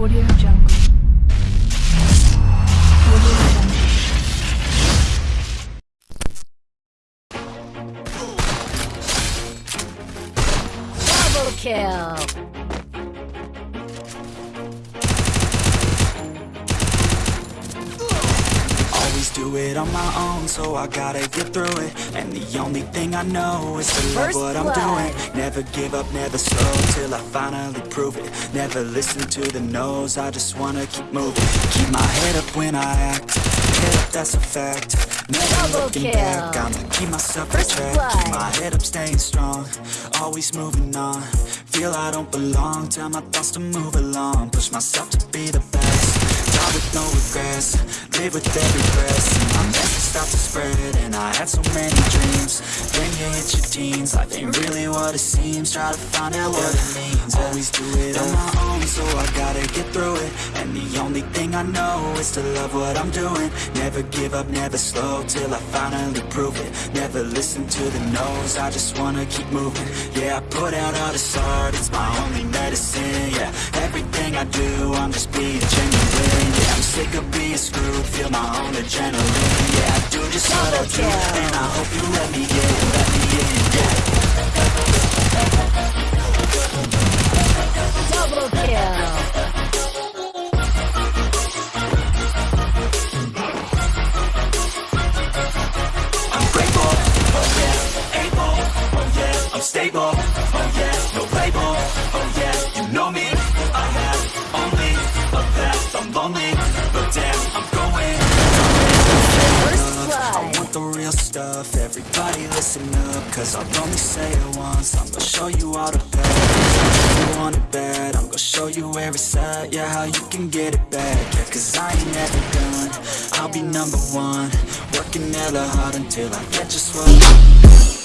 Audio Jungle. Audio Jungle. Double kill! Always do it on my own, so I gotta get through it. And the only thing I know is to love what I'm blood. doing. Never give up, never slow, till I finally prove it. Never listen to the no's, I just wanna keep moving. Keep my head up when I act, head up that's a fact. Never Double looking kill. back, I'ma keep myself on track. blood. Keep my head up, staying strong, always moving on. Feel I don't belong, tell my thoughts to move along. Push myself to be the best Die with no with every breath my message start to spread, and I had so many dreams. Then you hit your teens, life ain't really what it seems. Try to find out what it means, always do it on my own So I gotta get through it, and the only thing I know Is to love what I'm doing, never give up, never slow Till I finally prove it, listen to the no's. I just wanna keep moving, yeah I put out all this art, it's my only medicine. Yeah, everything I do, I'm just being genuine. Yeah, I'm sick of being screwed, feel my own adrenaline. Yeah, I do just what I do, and I hope you let me I'm stable, oh yeah, no label, oh yeah, you know me, I have only a path, I'm lonely, but damn, I'm going. I want the real stuff, everybody listen up Cause I'll only say it once, I'm gonna show you all the bad You want it bad, I'm gonna show you where it's at Yeah, how you can get it back, yeah Cause I ain't never done, I'll be number one. Working hella hard until I get just what